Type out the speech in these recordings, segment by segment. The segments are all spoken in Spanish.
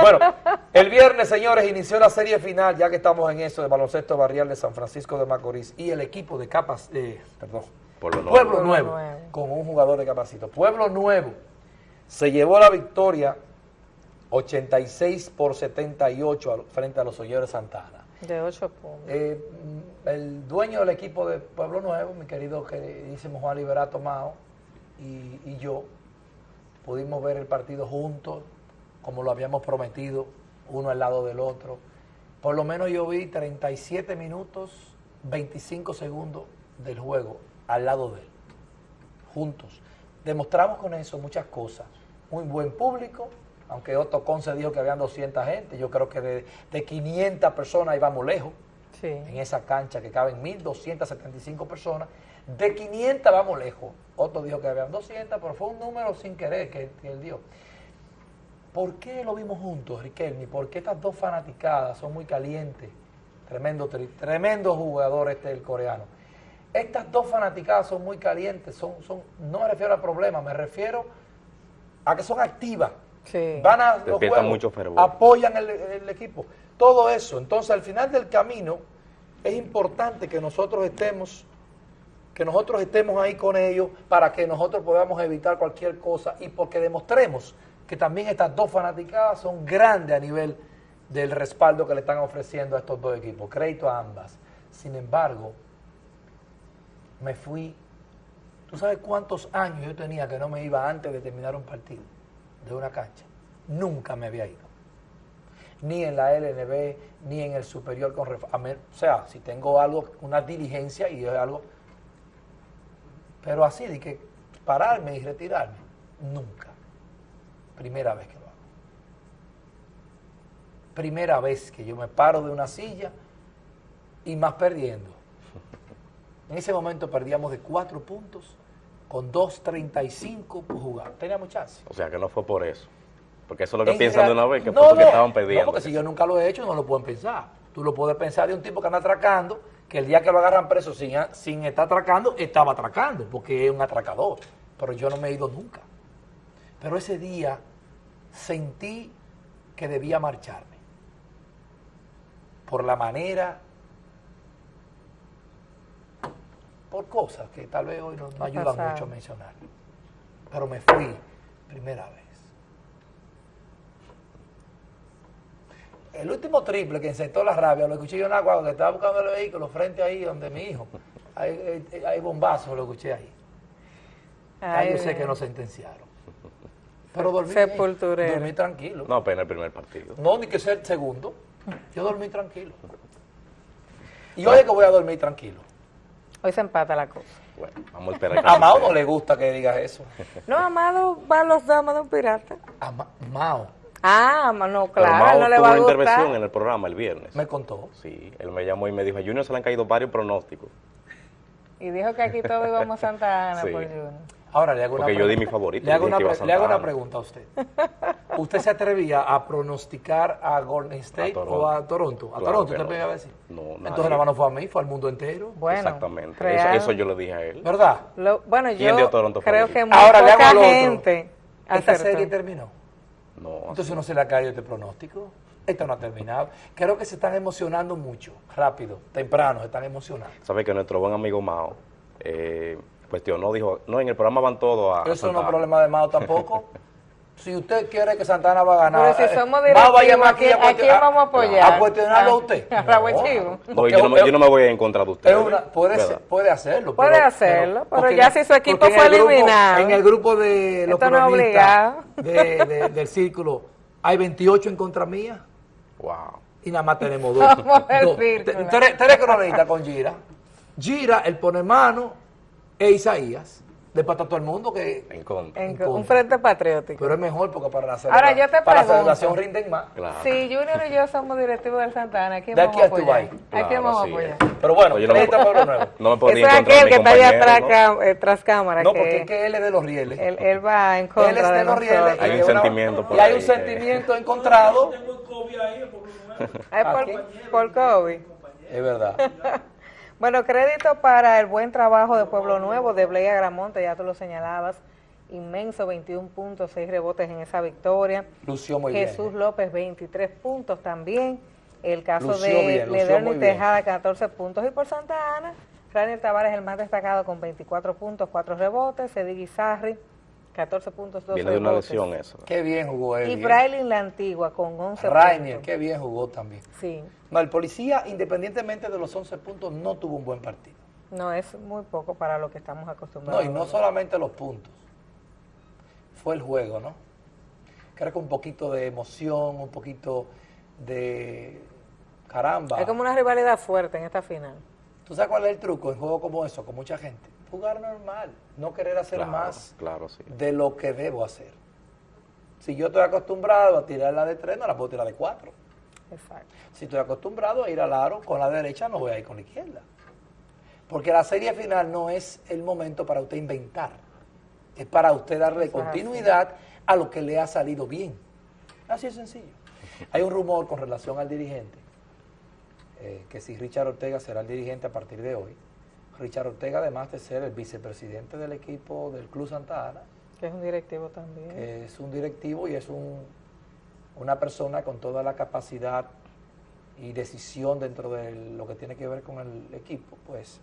Bueno, el viernes, señores, inició la serie final, ya que estamos en eso, de baloncesto barrial de San Francisco de Macorís y el equipo de Capas, eh, perdón, Pueblo Nuevo. Pueblo Nuevo, Nuevo. con un jugador de Capacito. Pueblo Nuevo se llevó la victoria 86 por 78 al- frente a los Oyeros Santana. De ocho puntos. Eh, mm, el dueño del equipo de Pueblo Nuevo, mi querido queridísimo Juan Liberato Mao, y, y yo, pudimos ver el partido juntos, como lo habíamos prometido, uno al lado del otro. Por lo menos yo vi 37 minutos, 25 segundos del juego al lado de él, juntos. Demostramos con eso muchas cosas. Muy buen público, aunque Otto Conce dijo que habían 200 gente, yo creo que de, de 500 personas íbamos lejos Sí. en esa cancha que caben 1.275 personas. De 500 vamos lejos. Otto dijo que habían 200, pero fue un número sin querer que, que él dio. ¿Por qué lo vimos juntos, Riquelme? Porque estas dos fanaticadas son muy calientes. Tremendo, tremendo jugador este el coreano. Estas dos fanaticadas son muy calientes. Son, son, no me refiero al problema, me refiero a que son activas. Sí. Van a los juegos, mucho fervor. apoyan el, el equipo. Todo eso. Entonces, al final del camino, es importante que nosotros estemos, que nosotros estemos ahí con ellos para que nosotros podamos evitar cualquier cosa y porque demostremos que también estas dos fanaticadas son grandes a nivel del respaldo que le están ofreciendo a estos dos equipos. Crédito a ambas. Sin embargo, me fui. ¿Tú sabes cuántos años yo tenía que no me iba antes de terminar un partido de una cancha? Nunca me había ido. Ni en la LNB, ni en el superior con O sea, si tengo algo, una diligencia y es algo. Pero así de que pararme y retirarme, nunca. Primera vez que lo hago. Primera vez que yo me paro de una silla y más perdiendo. En ese momento perdíamos de cuatro puntos con 2.35 por jugar. Teníamos chance. O sea, que no fue por eso. Porque eso es lo que En piensan de una vez, que No, fue porque no, estaban No, perdiendo. porque si yo nunca lo he hecho, no lo pueden pensar. Tú lo puedes pensar de un tipo que anda atracando, que el día que lo agarran preso sin, sin estar atracando, estaba atracando, porque es un atracador. Pero yo no me he ido nunca. Pero ese día sentí que debía marcharme. Por la manera, por cosas que tal vez hoy no, no ayudan pasaron. mucho a mencionar. Pero me fui primera vez. El último triple que insertó la rabia, lo escuché yo en la guagua, que estaba buscando el vehículo frente ahí donde mi hijo. Hay, hay, hay bombazos, lo escuché ahí. Ay, yo sé que no sentenciaron. Pero dormí bien, Sepulturero. Dormí tranquilo. No, apenas el primer partido. No, ni que ser el segundo. Yo dormí tranquilo. Y hoy es que voy a dormir tranquilo. Hoy se empata la cosa. Bueno, vamos a esperar. que A Mao no le gusta que digas eso. No, Amado va a los damas de un pirata. A Ma- Mao Ah, no, claro, Mao no le tuvo va a una intervención en el programa el viernes. me contó. Sí, él me llamó y me dijo, a Junior se le han caído varios pronósticos. Y dijo que aquí todos íbamos a Santa Ana Sí. por Junior. Ahora le hago una Porque yo di pregunta. mi favorito, Le hago, una, le hago pregunta a usted. ¿Usted se atrevía a pronosticar a Golden State o a Toronto? ¿A Claro Toronto usted no. me iba a decir? No, Entonces nadie. nada más no fue a mí, fue al mundo entero. Bueno, Exactamente. Eso, real. eso yo le dije a él. ¿Verdad? Lo- bueno, ¿Quién yo dio Toronto creo que muy Ahora le hago poca otro. gente Esta acertó. serie terminó. No, Entonces no se le ha caído este pronóstico. Esto no ha terminado. Creo que se están emocionando mucho, rápido, temprano, se están emocionando. sabe que nuestro buen amigo Mao eh, cuestionó, dijo, no, en el programa van todos a... a Eso no es Ana". problema de Mao tampoco. Si usted quiere que Santana va a ganar, Pero si eh, somos Mao va a llamar aquí ¿a quién vamos a apoyar? A cuestionarlo a usted. A. No, porque yo no, me, es- yo no me voy a ir en contra de usted. es una- puede, ser- puede hacerlo. Puede hacerlo, pero porque ya si su equipo fue el grupo- eliminado. En el grupo de los cronistas de- de- del círculo hay 28 en contra mía Wow. y nada más tenemos dos. Tres, tres cronistas con Gira. Gira, el pone mano, e Isaías. Después está todo el mundo que... En contra. En- En contra. un frente patriótico. Pero es mejor porque para la, Ahora, yo te para la celebración rinden más. Claro. Si Junior y yo somos directivos del Santa Ana, ¿a quién De vamos aquí a a apoyar? Dubái. ¿A quién Claro, vamos a sí, apoyar? eh. Pero bueno, Yo no me- Pueblo Nuevo. No me podía Eso es de aquel que está allá atrás, ¿no? cam- eh, tras cámara. No, que porque es que él es de los rieles. él, él va en Él contra es de de los rieles. Hay un sentimiento por Y hay ahí un sentimiento encontrado. Ay, ¿A quién? por, por COVID. Es verdad. Bueno, crédito para el buen trabajo de Pueblo Nuevo, de Blea Gramonte, ya tú lo señalabas, inmenso, 21 puntos, 6 rebotes en esa victoria. Lució muy Jesús bien. López, 23 puntos también. El caso Lució de Lederni. Tejada, 14 puntos. Y por Santa Ana, Raniel Tavares, el más destacado, con 24 puntos, 4 rebotes. Eddie Guizarri, 14 puntos, 2 Viene de rebotes. una lesión eso. Qué bien jugó él. Y Braylin La Antigua, con 11 Rainier, puntos. qué bien jugó también. Sí, No, el policía, independientemente de los 11 puntos, no tuvo un buen partido. no es muy poco para lo que estamos No, acostumbrados. y no solamente los puntos. Fue el juego, ¿no? Creo que un poquito de emoción, un poquito de caramba. Hay como una rivalidad fuerte en esta final. ¿Tú sabes cuál es el truco en juegos como eso, con mucha gente? Jugar normal, no querer hacer Claro, más claro, sí. de lo que debo hacer. Si yo estoy acostumbrado a tirar la de tres, no la puedo tirar de cuatro. Exacto. Si estoy acostumbrado a ir al aro con la derecha, no voy a ir con la izquierda. Porque la serie final no es el momento para usted inventar. Es para usted darle continuidad a lo que le ha salido bien. Así es sencillo. Hay un rumor con relación al dirigente, eh, que si Richard Ortega será el dirigente a partir de hoy. Richard Ortega, además de ser el vicepresidente del equipo del Club Santa Ana, Que es un directivo también. que es un directivo y es un, una persona con toda la capacidad y decisión dentro de lo que tiene que ver con el equipo, pues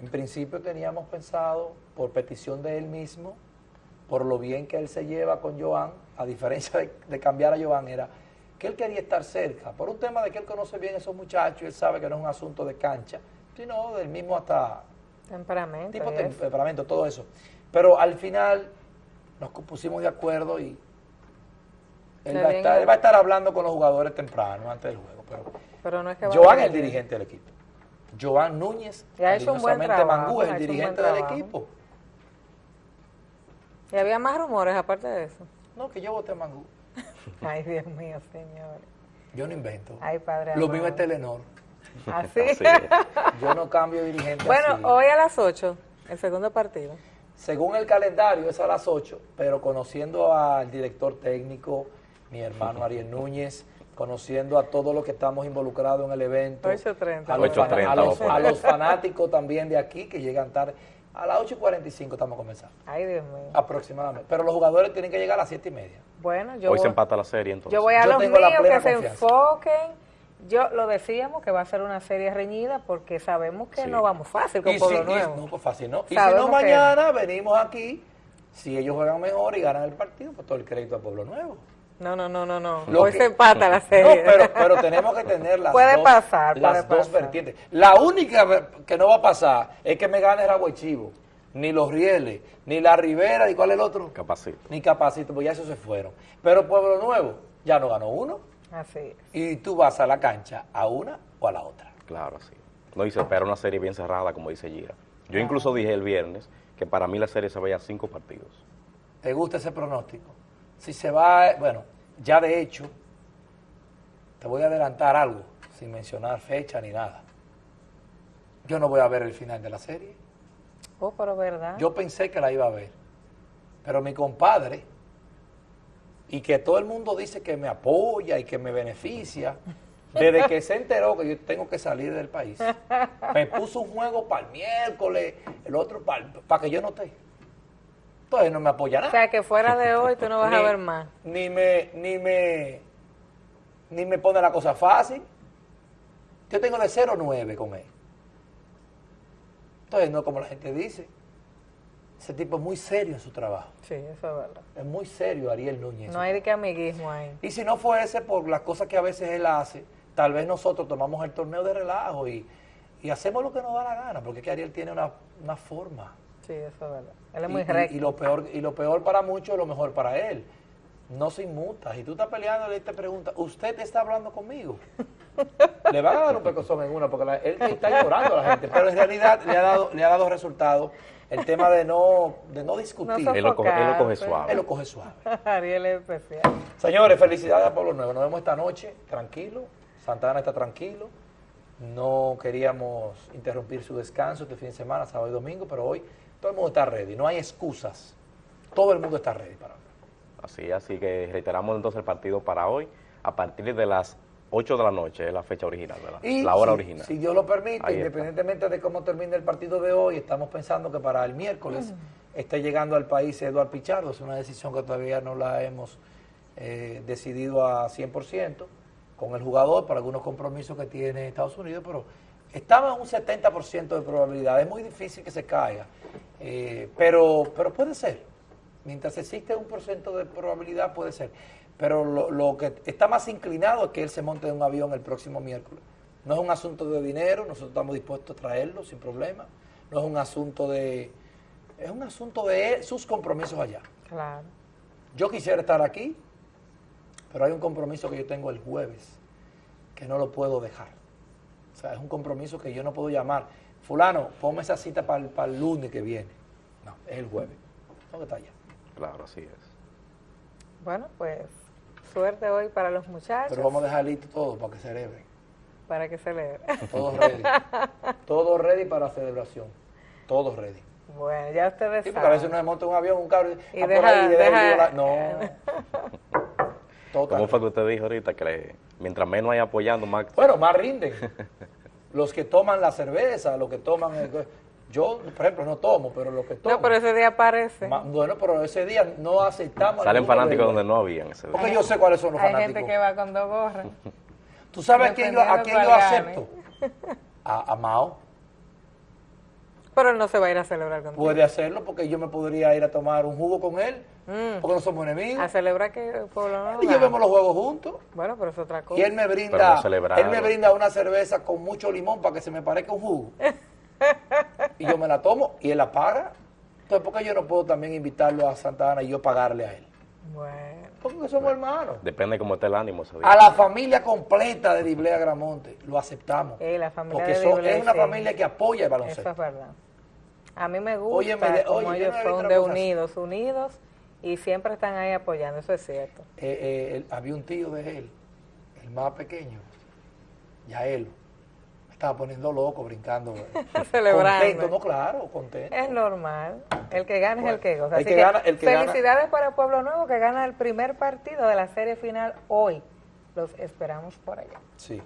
en principio teníamos pensado, por petición de él mismo, por lo bien que él se lleva con Joan, a diferencia de, de cambiar a Joan, era que él quería estar cerca, por un tema de que él conoce bien a esos muchachos, y él sabe que no es un asunto de cancha, sino del mismo hasta Temperamento. tipo eso. temperamento, todo eso. Pero al final nos pusimos de acuerdo y él va, a estar, él va a estar hablando con los jugadores temprano, antes del juego. Pero Pero no es que Joan es el dirigente del equipo. Joan Núñez, Y ha hecho un buen cariñosamente trabajo, Mangú, es el dirigente del equipo. Y había más rumores aparte de eso. No, que yo voté a Mangú. Ay, Dios mío, señor. Yo no invento. Ay, padre. Lo amado. mío es Telenor. Así. Así. Yo no cambio dirigente bueno, así. hoy a las 8, el segundo partido. Según el calendario es a las 8, pero conociendo al director técnico, mi hermano Ariel Núñez, conociendo a todos los que estamos involucrados en el evento, 8:30. a, los, 8:30 fana- a los- a fanáticos también de aquí que llegan tarde. A las 8 y 45 estamos comenzando, Ay, Dios mío. aproximadamente. Pero los jugadores tienen que llegar a las 7 y media. Bueno, yo Hoy se voy, empata la serie entonces. yo voy a Yo los míos que se enfoquen. Yo lo decíamos que va a ser una serie reñida porque sabemos que Sí. no vamos fácil con Y Pueblo si, y- Nuevo. no, pues fácil, ¿no? Y si no, que- mañana venimos aquí, si ellos juegan mejor y ganan el partido, pues todo el crédito a Pueblo Nuevo. No, no, no, no, no. Lo Hoy que- se empata la No, serie. pero, pero tenemos que tener las Puede dos, pasar, las puede dos pasar. vertientes. La única que no va a pasar es que me gane Ragüe Chivo, ni los Rieles, ni la Rivera, y cuál es el otro, Capacito. ni Capacito, pues ya esos se fueron. Pero Pueblo Nuevo ya no ganó uno, Así es. y tú vas a la cancha a una o a la otra. Claro, sí. No, y se espera una serie bien cerrada, como dice Gira. Yo incluso dije el viernes que para mí la serie se veía a cinco partidos. ¿Te gusta ese pronóstico? Si se va, bueno, ya de hecho, te voy a adelantar algo, sin mencionar fecha ni nada. Yo no voy a ver el final de la serie. Oh, pero verdad. Yo pensé que la iba a ver. Pero mi compadre, y que todo el mundo dice que me apoya y que me beneficia, desde que se enteró que yo tengo que salir del país, me puso un juego para el miércoles, el otro para que yo no esté. Entonces no me apoya o nada. sea, que fuera de hoy tú no vas a ver más. Ni me, ni me, ni me pone la cosa fácil. Yo tengo de 0-9 con él. Entonces, no como la gente dice. Ese tipo es muy serio en su trabajo. Sí, eso es verdad. Es muy serio Ariel Núñez. No hay de qué amiguismo ahí. Y si no fuese por las cosas que a veces él hace, tal vez nosotros tomamos el torneo de relajo y, y hacemos lo que nos da la gana, porque es que Ariel tiene una, una forma. Sí, eso es verdad. Él es Y- muy recto. y lo peor y lo peor para muchos es lo mejor para él. No se inmuta. Y tú estás peleando él te pregunta, ¿usted está hablando conmigo? le van a dar un pecozón en una porque la- él está llorando a la gente, pero en realidad le ha dado, le ha dado resultado el tema de no, de no discutir. No Él lo coge, él lo coge Sofocarse. suave. él lo coge suave. Ariel es especial. Señores, felicidades a Pueblo Nuevo. Nos vemos esta noche, tranquilo. Santana está tranquilo. No queríamos interrumpir su descanso este fin de semana, sábado y domingo, pero hoy todo el mundo está ready. No hay excusas. Todo el mundo está ready para hoy. Así, así que reiteramos entonces el partido para hoy a partir de las 8 de la noche, es la fecha original, ¿verdad? Y la hora si- original. Si Dios lo permite, independientemente de cómo termine el partido de hoy, estamos pensando que para el miércoles esté llegando al país Eduard Pichardo. Es una decisión que todavía no la hemos eh, decidido a 100% con el jugador por algunos compromisos que tiene Estados Unidos, pero estaba en un 70% de probabilidad. Es muy difícil que se caiga, eh, pero, pero puede ser. Mientras existe un por ciento de probabilidad, puede ser. Pero lo, lo que está más inclinado es que él se monte en un avión el próximo miércoles. No es un asunto de dinero, nosotros estamos dispuestos a traerlo sin problema. No es un asunto de... Es un asunto de él, sus compromisos allá. Claro. Yo quisiera estar aquí, pero hay un compromiso que yo tengo el jueves, que no lo puedo dejar. O sea, es un compromiso que yo no puedo llamar. Fulano, ponme esa cita para el, para el lunes que viene. No, es el jueves. Que estar allá. Claro, así es. Bueno, pues suerte hoy para los muchachos. Pero vamos a dejar listo todo para que celebren. Para que celebre. Todos ready. Todos ready para celebración. Todos ready. Bueno, ya ustedes Sí, porque a veces saben. uno se monta un avión, un carro Y ah, por deja- ahí, deja deja- violar. No. Total. ¿Cómo fue que usted dijo ahorita que le- mientras menos hay apoyando, más... Bueno, más rinden. Los que toman la cerveza, los que toman... el- yo, por ejemplo, no tomo, pero los que toman... No, pero ese día aparece. Ma- Bueno, pero ese día no aceptamos... Salen fanáticos donde no habían ese día. Porque yo sé cuáles son los Hay fanáticos. gente que va con dos gorras. ¿Tú sabes a quién yo, a quién yo acepto? A, a Mao. Pero él no se va a ir a celebrar contigo. Puede hacerlo porque yo me podría ir a tomar un jugo con él, Mm. porque no somos enemigos. A celebrar que el pueblo no Y llevemos los juegos juntos. Bueno, pero es otra cosa. Y él me brinda, no él me brinda una cerveza con mucho limón para que se me parezca un jugo. y yo me la tomo y él la paga. Entonces, ¿por qué yo no puedo también invitarlo a Santa Ana y yo pagarle a él? Bueno. Porque somos hermanos. Depende cómo esté el ánimo. A la familia completa de Diblea Gramonte lo aceptamos. Eh, la familia porque de eso Diblea, es una sí. familia que apoya el Eso baloncesto. es verdad. A mí me gusta Oye, me de- como oye, yo ellos no son de así. unidos, unidos y siempre están ahí apoyando, eso es cierto. Eh, eh, él- había un tío de él, el más pequeño, ya él, me estaba poniendo loco, brincando. Celebrando. Contento, no, claro, contento. Es normal. El que gana es el que goza. el Así que que gana- el que gana- felicidades para Pueblo Nuevo que gana el primer partido de la serie final hoy. Los esperamos por allá. Sí.